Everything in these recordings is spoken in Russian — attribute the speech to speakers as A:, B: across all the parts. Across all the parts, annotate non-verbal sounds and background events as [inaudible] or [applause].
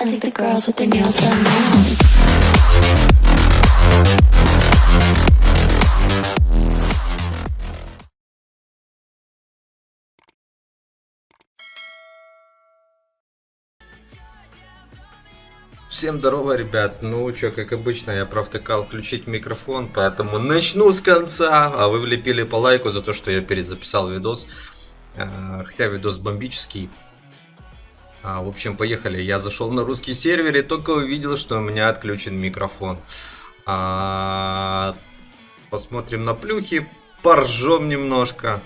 A: I think the girls with their nails done now.
B: Всем здорово, ребят. Ну, чё, как обычно, я провтыкал включить микрофон, поэтому начну с конца. А вы влепили по лайку за то, что я перезаписал видос. А, Хотя видос бомбический. А, В общем, поехали. Я зашел на русский сервер и только увидел, что у меня отключен микрофон. А, Посмотрим на плюхи, поржем немножко.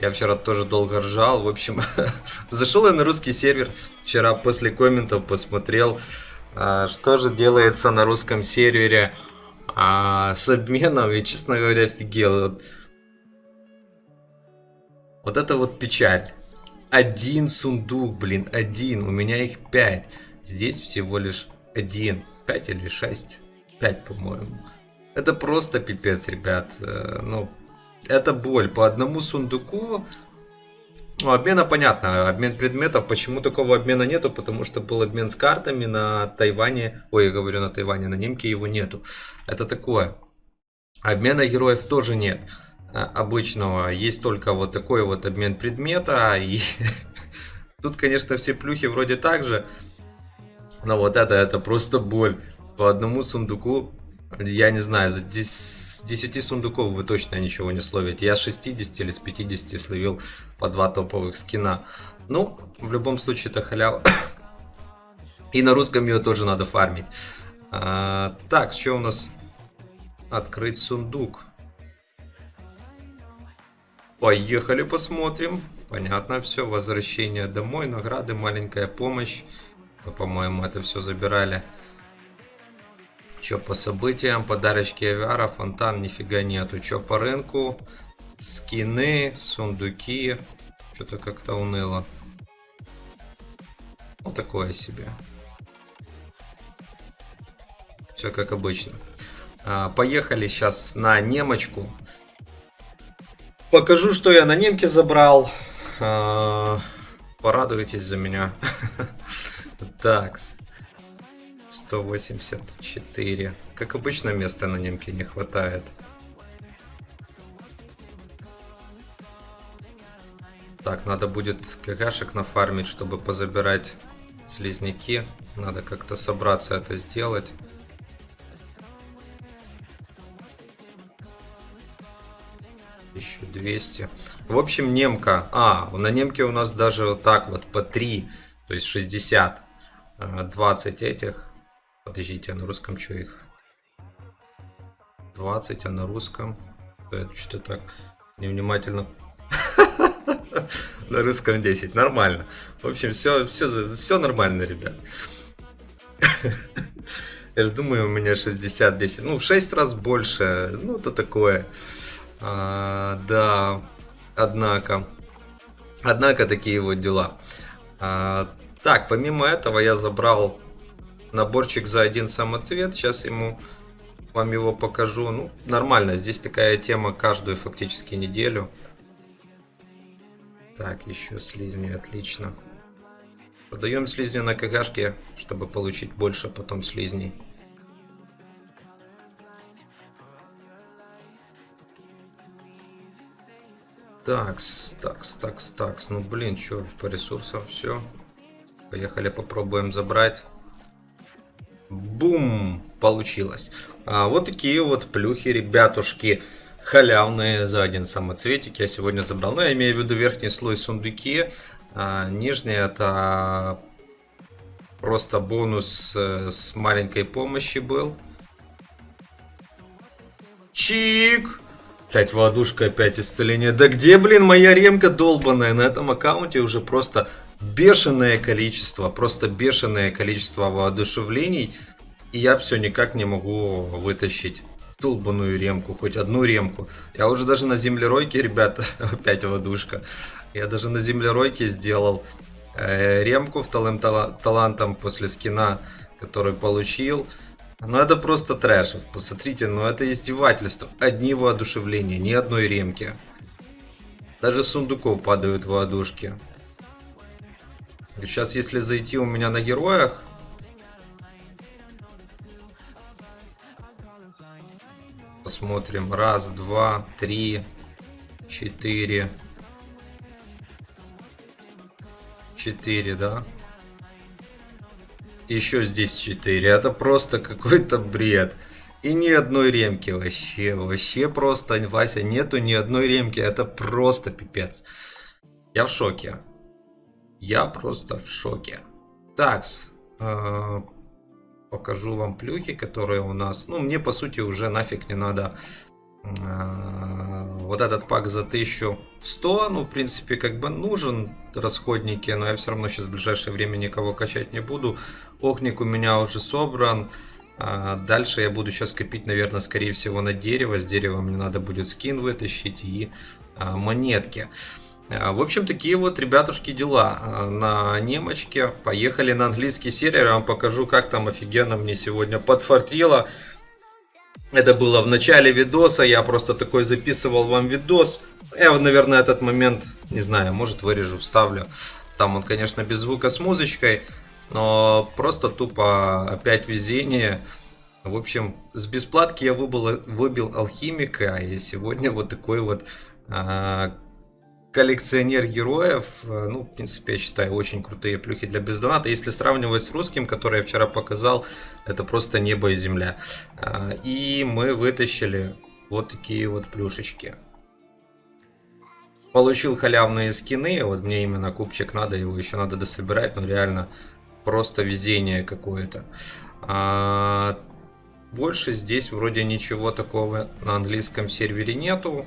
B: Я вчера тоже долго ржал. В общем, [laughs] зашел я на русский сервер. Вчера после комментов посмотрел, а, что же делается на русском сервере а, с обменом. И, честно говоря, офигел. Вот, вот это вот печаль. Один сундук, блин, один. У меня их пять. Здесь всего лишь один. Пять или шесть? Пять, по-моему. Это просто пипец, ребят. Э, Ну, это боль. По одному сундуку... Ну, обмена понятно. Обмен предметов. Почему такого обмена нету? Потому что был обмен с картами на Тайване. Ой, я говорю на Тайване. На немке его нету. Это такое. Обмена героев тоже нет. А, Обычного. Есть только вот такой вот обмен предмета. [laughs] И тут, конечно, все плюхи вроде так же. Но вот это, это просто боль. По одному сундуку я не знаю, за 10, с 10 сундуков вы точно ничего не словите. Я с 60 или с 50 словил по два топовых скина. Ну, в любом случае, это халява. И на русском ее тоже надо фармить. А, так, что у нас? Открыть сундук. Поехали посмотрим. Понятно все. Возвращение домой, награды, маленькая помощь. По-моему, это все забирали. Че по событиям, подарочки авиара, фонтан, нифига нету. Че по рынку, скины, сундуки. Что-то как-то уныло. Вот такое себе. Все как обычно. А, поехали сейчас на немочку. Покажу, что я на немке забрал. А, порадуйтесь за меня. [laughs] Такс. 184. Как обычно, места на немке не хватает. Так, надо будет какашек нафармить, чтобы позабирать слизняки. Надо как-то собраться это сделать. Еще 200. В общем, немка. А, на немке у нас даже вот так вот по 3. То есть 60. 20 этих. Подождите, а на русском что их? 20, а на русском? Это что-то так невнимательно. [laughs] На русском 10. Нормально. В общем, все, все, все нормально, ребят. [laughs] Я же думаю, у меня 60 10. Ну, в 6 раз больше. Ну, то такое. А, да. Однако. Однако такие вот дела. А, так, помимо этого я забрал наборчик за один самоцвет. Сейчас ему вам его покажу. Ну, нормально. Здесь такая тема каждую фактически неделю. Так, еще слизни, отлично. Продаем слизни на КГшке, чтобы получить больше потом слизней. Такс, такс, такс, такс. Ну, блин, что, по ресурсам все. Поехали, попробуем забрать. Бум! Получилось. А, вот такие вот плюхи, ребятушки. Халявные за один самоцветик я сегодня забрал. Ну, я имею в виду верхний слой сундуки. А, нижний это просто бонус э, с маленькой помощи был. Чик! Опять воодушка, опять исцеление. Да где, блин, моя ремка долбаная? На этом аккаунте уже просто бешеное количество, просто бешеное количество воодушевлений. И я все никак не могу вытащить долбаную ремку, хоть одну ремку. Я уже даже на землеройке, ребята, [laughs] опять водушка. Я даже на землеройке сделал э, ремку вторым тала талантом после скина, который получил. Ну это просто трэш. Посмотрите, ну это издевательство. Одни воодушевления, ни одной ремки. Даже сундуков падают воодушки. Сейчас, если зайти у меня на героях... Посмотрим. Раз, два, три, четыре. Четыре, да? Еще здесь четыре. Это просто какой-то бред. И ни одной ремки вообще. Вообще просто, Вася, нету ни одной ремки. Это просто пипец. Я в шоке. Я просто в шоке. Такс. Э, покажу вам плюхи, которые у нас... Ну, мне, по сути, уже нафиг не надо вот этот пак за 1100. Ну, в принципе, как бы нужен расходники, но я все равно сейчас в ближайшее время никого качать не буду. Огник у меня уже собран. А дальше я буду сейчас копить, наверное, скорее всего на дерево. С дерева мне надо будет скин вытащить и а, монетки. В общем, такие вот, ребятушки, дела на немочке. Поехали на английский сервер, я вам покажу, как там офигенно мне сегодня подфартило. Это было в начале видоса, я просто такой записывал вам видос. Я, наверное, этот момент, не знаю, может вырежу, вставлю. Там он, конечно, без звука с музычкой. Но просто тупо опять везение. В общем, с бесплатки я выбыл, выбил алхимика, и сегодня вот такой вот а, коллекционер героев. Ну, в принципе, я считаю, очень крутые плюхи для бездоната. Если сравнивать с русским, который я вчера показал, это просто небо и земля. А, и мы вытащили вот такие вот плюшечки. Получил халявные скины, вот мне именно кубчик надо, его еще надо дособирать, но реально просто везение какое-то. А, больше здесь вроде ничего такого на английском сервере нету.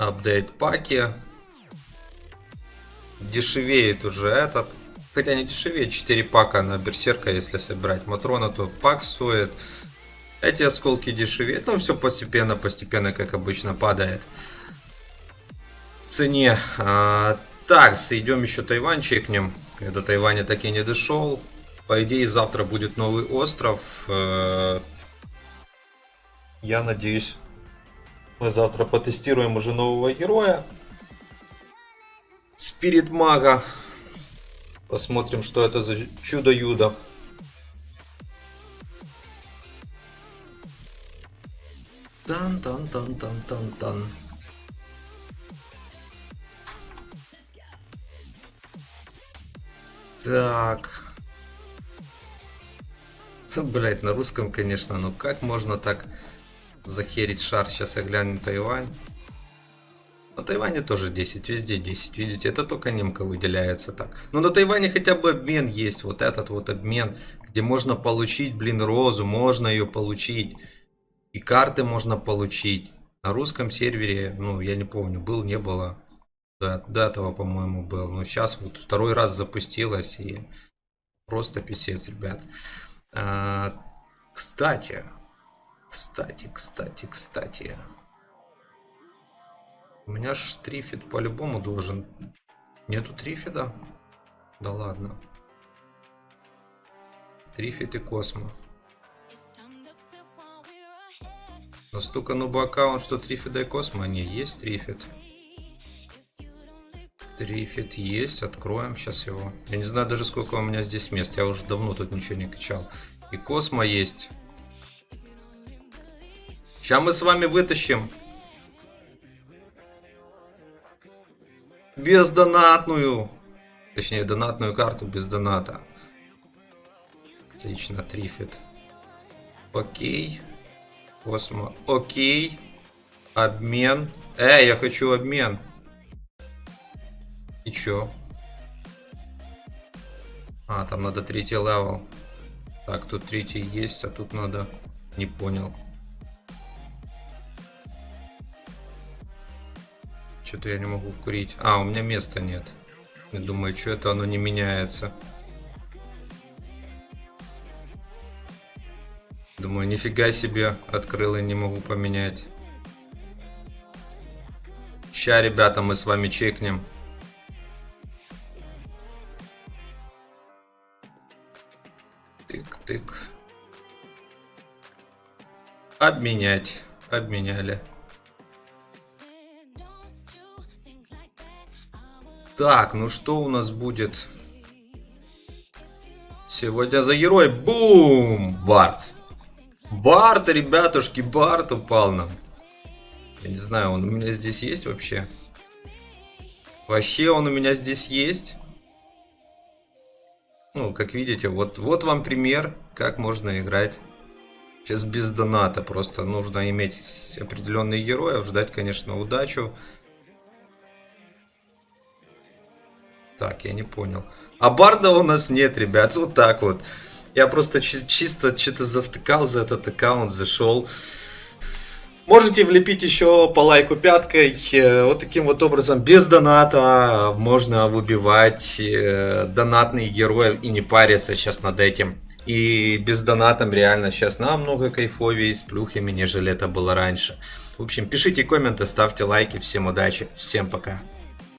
B: Апдейт паки. Дешевеет уже этот. Хотя не дешевеет, 4 пака на берсерка, если собирать матрона, то пак стоит. Эти осколки дешевеют, ну все постепенно, постепенно, как обычно, падает в цене. А, так, идем еще Тайвань чекнем. До Тайваня так и не дошел. По идее, завтра будет новый остров. Э, я надеюсь, мы завтра потестируем уже нового героя. Спирит Мага. Посмотрим, что это за чудо-юдо. Тан-тан-тан-тан-тан-тан. Так. Блять, на русском, конечно, но как можно так захерить шар? Сейчас я гляну Тайвань. На Тайване тоже 10, везде 10, видите, это только немка выделяется так. Но на Тайване хотя бы обмен есть, вот этот вот обмен, где можно получить, блин, розу, можно ее получить. И карты можно получить. На русском сервере, ну, я не помню, был, не было. До, до этого, по-моему, был. Но сейчас вот второй раз запустилось и просто писец, ребят. А, кстати, кстати, кстати, кстати. У меня ж трифид по-любому должен. Нету трифида? Да ладно. Трифид и Космо. Настолько нуба аккаунт, что трифида и Космо. Не, есть трифид. Трифит есть, откроем сейчас его. Я не знаю даже сколько у меня здесь мест, я уже давно тут ничего не качал. И Космо есть. Сейчас мы с вами вытащим. Бездонатную. Точнее, донатную карту без доната. Отлично, трифит. Окей. Космо. Окей. Обмен. Эй, я хочу обмен. И чё? А, там надо третий level. Так, тут третий есть, а тут надо... Не понял. Что-то я не могу вкурить. А, у меня места нет. Я думаю, что это оно не меняется. Думаю, нифига себе открыл и не могу поменять. Ща, ребята, мы с вами чекнем. Тык-тык. Обменять. Обменяли. Так, ну что у нас будет? Сегодня за герой. Бум! Барт. Барт, ребятушки, Барт упал нам. Я не знаю, он у меня здесь есть вообще? Вообще он у меня здесь есть? Ну, как видите, вот, вот вам пример, как можно играть. Сейчас без доната, просто нужно иметь определенных героев, ждать, конечно, удачу. Так, я не понял. А барда у нас нет, ребят, вот так вот. Я просто чи чисто что-то завтыкал за этот аккаунт, зашел. Можете влепить еще по лайку пяткой. Э, вот таким вот образом, без доната, можно выбивать э, донатных героев и не париться сейчас над этим. И без донатом реально сейчас намного кайфовее с плюхами, нежели это было раньше. В общем, пишите комменты, ставьте лайки. Всем удачи, всем пока.